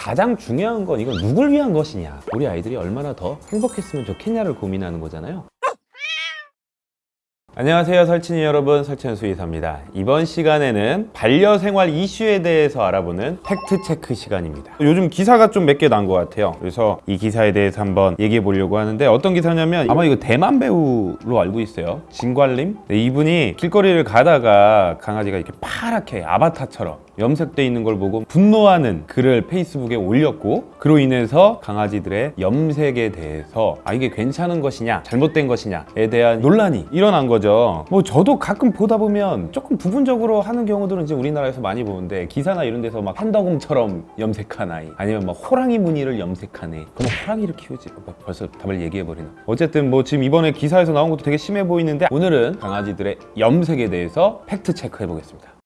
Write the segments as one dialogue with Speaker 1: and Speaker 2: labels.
Speaker 1: 가장 중요한 건 이건 누굴 위한 것이냐. 우리 아이들이 얼마나 더 행복했으면 좋겠냐를 고민하는 거잖아요. 안녕하세요 설친이 여러분. 설친 수의사입니다. 이번 시간에는 반려생활 이슈에 대해서 알아보는 팩트체크 시간입니다. 요즘 기사가 좀 몇 개 난 것 같아요. 그래서 이 기사에 대해서 한번 얘기해 보려고 하는데 어떤 기사냐면 아마 이거 대만 배우로 알고 있어요. 진관림? 네, 이분이 길거리를 가다가 강아지가 이렇게 파랗게 아바타처럼 염색돼 있는 걸 보고 분노하는 글을 페이스북에 올렸고 그로 인해서 강아지들의 염색에 대해서 아 이게 괜찮은 것이냐 잘못된 것이냐에 대한 논란이 일어난 거죠. 뭐 저도 가끔 보다 보면 조금 부분적으로 하는 경우들은 이제 우리나라에서 많이 보는데 기사나 이런 데서 막 판다곰처럼 염색한 아이 아니면 막 호랑이 무늬를 염색한 애. 그럼 호랑이를 키우지. 뭐 벌써 답을 얘기해 버리나 어쨌든 뭐 지금 이번에 기사에서 나온 것도 되게 심해 보이는데 오늘은 강아지들의 염색에 대해서 fact check해 보겠습니다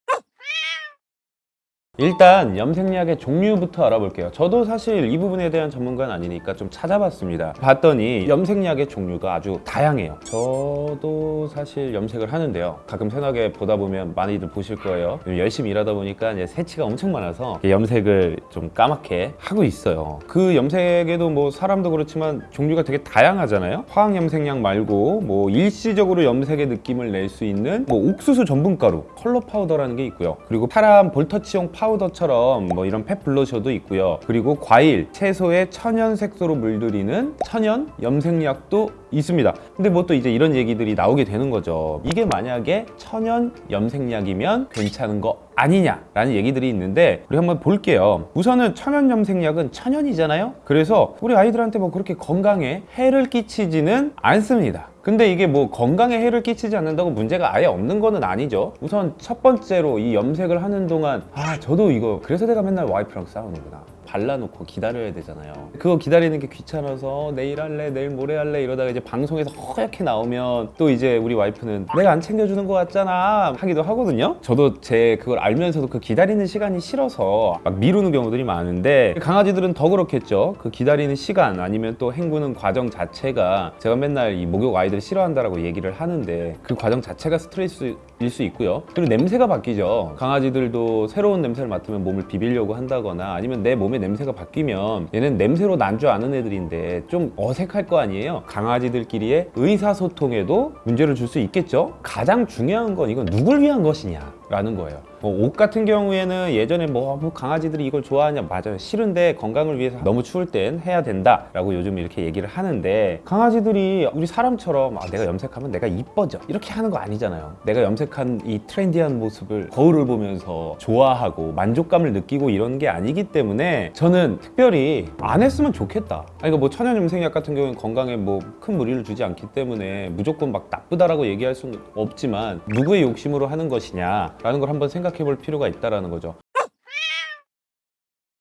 Speaker 1: 일단 염색약의 종류부터 알아볼게요. 저도 사실 이 부분에 대한 전문가는 아니니까 좀 찾아봤습니다. 봤더니 염색약의 종류가 아주 다양해요. 저도 사실 염색을 하는데요. 가끔 세나개 보다 보면 많이들 보실 거예요. 열심히 일하다 보니까 이제 새치가 엄청 많아서 염색을 좀 까맣게 하고 있어요. 그 염색에도 뭐 사람도 그렇지만 종류가 되게 다양하잖아요. 화학 염색약 말고 뭐 일시적으로 염색의 느낌을 낼 수 있는 뭐 옥수수 전분가루 컬러 파우더라는 게 있고요. 그리고 파란 볼터치용 파우더 처럼 뭐 이런 pet blusher도 있고요. 그리고 과일, 채소에 천연 색소로 물들이는 천연 염색약도 있습니다. 근데 뭐 또 이제 이런 얘기들이 나오게 되는 거죠. 이게 만약에 천연 염색약이면 괜찮은 거 아니냐라는 얘기들이 있는데 우리 한번 볼게요. 우선은 천연 염색약은 천연이잖아요? 그래서 우리 아이들한테 뭐 그렇게 건강에 해를 끼치지는 않습니다. 근데 이게 뭐 건강에 해를 끼치지 않는다고 문제가 아예 없는 거는 아니죠. 우선 첫 번째로 이 염색을 하는 동안 아 저도 이거 그래서 내가 맨날 와이프랑 싸우는구나. 발라놓고 기다려야 되잖아요. 그거 기다리는 게 귀찮아서 내일 할래 내일 모레 할래 이러다가 이제 방송에서 허옇게 나오면 또 이제 우리 와이프는 내가 안 챙겨주는 거 같잖아 하기도 하거든요. 저도 제 그걸 알면서도 그 기다리는 시간이 싫어서 막 미루는 경우들이 많은데 강아지들은 더 그렇겠죠. 그 기다리는 시간 아니면 또 헹구는 과정 자체가 제가 맨날 이 목욕 아이들 싫어한다라고 얘기를 하는데 그 과정 자체가 스트레스일 수 있고요. 그리고 냄새가 바뀌죠. 강아지들도 새로운 냄새를 맡으면 몸을 비비려고 한다거나 아니면 내 몸에 냄새가 바뀌면 얘는 냄새로 난 줄 아는 애들인데 좀 어색할 거 아니에요. 강아지들끼리의 의사소통에도 문제를 줄 수 있겠죠. 가장 중요한 건 이건 누굴 위한 것이냐 라는 거예요 뭐 옷 같은 경우에는 예전에 뭐, 뭐 강아지들이 이걸 좋아하냐 맞아요. 싫은데 건강을 위해서 너무 추울 땐 해야 된다 라고 요즘 이렇게 얘기를 하는데 강아지들이 우리 사람처럼 아, 내가 염색하면 내가 이뻐져. 이렇게 하는 거 아니잖아요. 내가 염색한 이 트렌디한 모습을 거울을 보면서 좋아하고 만족감을 느끼고 이런 게 아니기 때문에 저는 특별히 안 했으면 좋겠다. 아니, 그러니까 뭐 천연 염색약 같은 경우는 건강에 뭐 큰 무리를 주지 않기 때문에 무조건 막 나쁘다라고 얘기할 수는 없지만 누구의 욕심으로 하는 것이냐 라는 걸 한번 생각 해 볼 필요가 있다라는 거죠.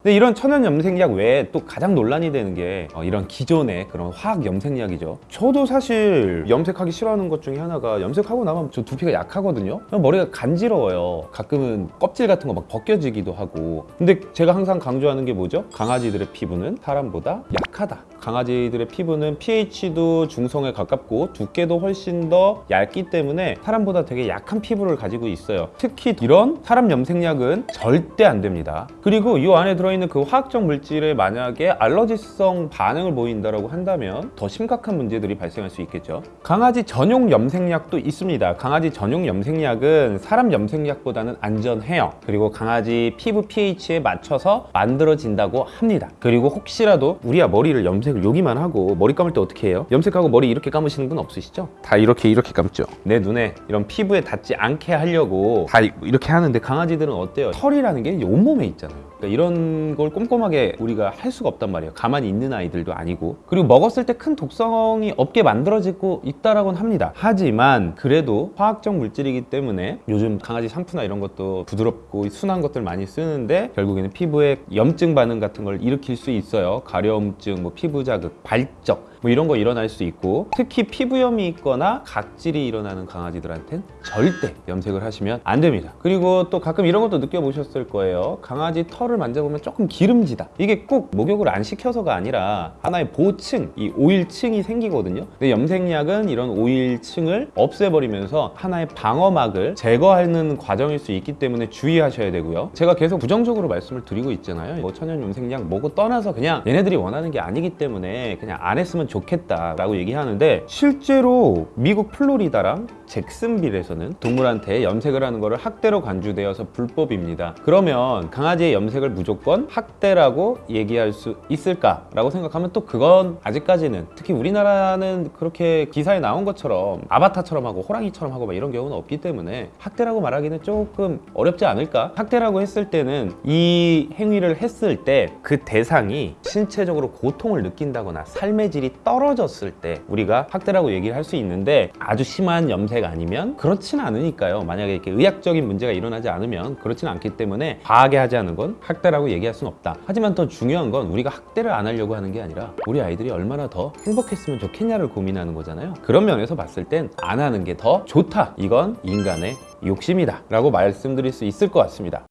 Speaker 1: 근데 이런 천연 염색약 외에 또 가장 논란이 되는 게 어, 이런 기존의 그런 화학 염색약이죠. 저도 사실 염색하기 싫어하는 것 중에 하나가 염색하고 나면 저 두피가 약하거든요. 머리가 간지러워요. 가끔은 껍질 같은 거 막 벗겨지기도 하고. 근데 제가 항상 강조하는 게 뭐죠? 강아지들의 피부는 사람보다 약하다. 강아지들의 피부는 pH도 중성에 가깝고 두께도 훨씬 더 얇기 때문에 사람보다 되게 약한 피부를 가지고 있어요. 특히 이런 사람 염색약은 절대 안 됩니다. 그리고 이 안에 들어있는 그 화학적 물질에 만약에 알러지성 반응을 보인다고 한다면 더 심각한 문제들이 발생할 수 있겠죠. 강아지 전용 염색약도 있습니다. 강아지 전용 염색약은 사람 염색약보다는 안전해요. 그리고 강아지 피부 pH에 맞춰서 만들어진다고 합니다. 그리고 혹시라도 우리야 머리를 염색 염색을 여기만 하고 머리 감을 때 어떻게 해요? 염색하고 머리 이렇게 감으시는 분 없으시죠? 다 이렇게 이렇게 감죠 내 눈에 이런 피부에 닿지 않게 하려고 다 이렇게 하는데 강아지들은 어때요? 털이라는 게 온몸에 있잖아요 그러니까 이런 걸 꼼꼼하게 우리가 할 수가 없단 말이에요. 가만히 있는 아이들도 아니고. 그리고 먹었을 때 큰 독성이 없게 만들어지고 있다라고는 합니다. 하지만 그래도 화학적 물질이기 때문에 요즘 강아지 샴푸나 이런 것도 부드럽고 순한 것들 많이 쓰는데 결국에는 피부에 염증 반응 같은 걸 일으킬 수 있어요. 가려움증, 뭐 피부 자극, 발적 뭐 이런 거 일어날 수 있고 특히 피부염이 있거나 각질이 일어나는 강아지들한텐 절대 염색을 하시면 안 됩니다. 그리고 또 가끔 이런 것도 느껴보셨을 거예요. 강아지 털을 만져보면 조금 기름지다. 이게 꼭 목욕을 안 시켜서가 아니라 하나의 보층, 이 오일층이 생기거든요. 근데 염색약은 이런 오일층을 없애버리면서 하나의 방어막을 제거하는 과정일 수 있기 때문에 주의하셔야 되고요. 제가 계속 부정적으로 말씀을 드리고 있잖아요. 뭐 천연 염색약 뭐고 떠나서 그냥 얘네들이 원하는 게 아니기 때문에 그냥 안 했으면 좋겠다라고 얘기하는데 실제로 미국 플로리다랑 잭슨빌에서는 동물한테 염색을 하는 것을 학대로 간주되어서 불법입니다. 그러면 강아지의 염색을 무조건 학대라고 얘기할 수 있을까라고 생각하면 또 그건 아직까지는 특히 우리나라는 그렇게 기사에 나온 것처럼 아바타처럼 하고 호랑이처럼 하고 막 이런 경우는 없기 때문에 학대라고 말하기는 조금 어렵지 않을까? 학대라고 했을 때는 이 행위를 했을 때 그 대상이 신체적으로 고통을 느낀다거나 삶의 질이 떨어졌을 때 우리가 학대라고 얘기를 할 수 있는데 아주 심한 염색 아니면 그렇진 않으니까요. 만약에 이렇게 의학적인 문제가 일어나지 않으면 그렇진 않기 때문에 과하게 하지 않은 건 학대라고 얘기할 수는 없다. 하지만 더 중요한 건 우리가 학대를 안 하려고 하는 게 아니라 우리 아이들이 얼마나 더 행복했으면 좋겠냐를 고민하는 거잖아요. 그런 면에서 봤을 땐 안 하는 게 더 좋다. 이건 인간의 욕심이다. 라고 말씀드릴 수 있을 것 같습니다.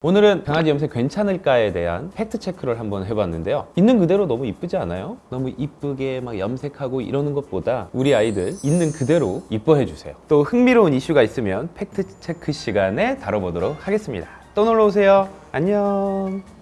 Speaker 1: 오늘은 강아지 염색 괜찮을까에 대한 fact check를 한번 해봤는데요. 있는 그대로 너무 이쁘지 않아요? 너무 이쁘게 막 염색하고 이러는 것보다 우리 아이들 있는 그대로 이뻐해 주세요. 또 흥미로운 이슈가 있으면 fact check 시간에 다뤄보도록 하겠습니다. 또 놀러 오세요. 안녕.